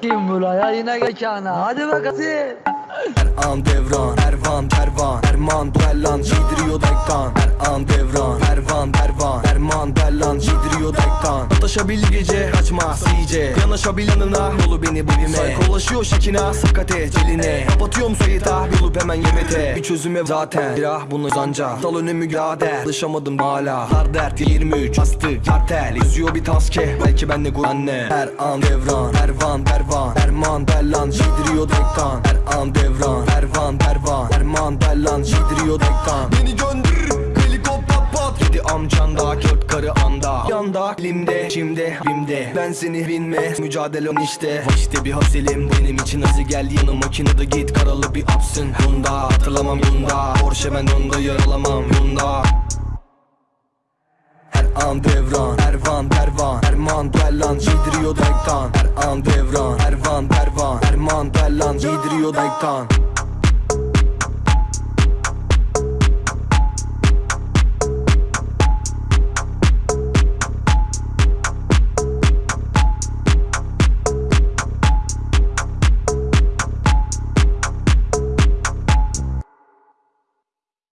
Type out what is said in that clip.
Kim buraya yine mekana hadi bakalım Her an devran, Ervan, Pervan Erman, Duellan, Cidriyo Dektan Her an devran, Erman, Dellan, Dektan Ataşabil gece, kaçma iyice Yanaşabil yanına, yolu beni bölüme Saykolaşıyor şekina, sakate, celine. Kapatıyorum sayıta, yolu hemen yemete. Bir çözüme zaten, birah bunu zanca. Dal önümü gader, alışamadım hala. Dar dert 23, astık, kartel. Yazıyor bir taske, belki ben de anne Her an devran, Ervan, Pervan Erman, Dellan, Cidriyo Dektan. Her an devran, Ervan, Pervan Erman, Dellan, Cidriyo Dektan. Beni gönder, helikopter pat. Yedi amcan da, kört karı anda Yanda, elimde, şimdi, rimde Ben seni binme, mücadelem işte. İşte bir hasilim, benim için hızlı gel. Yanı makinede git, karalı bir apsın. Bunda, hatırlamam bunda Porsche ben onda, yaralamam bunda her an devran, Ervan, Pervan. Erman, Dellan, Cidriyo Dektan Her an devran, Ervan, Pervan. Erman, Dellan, Cidriyo Dektan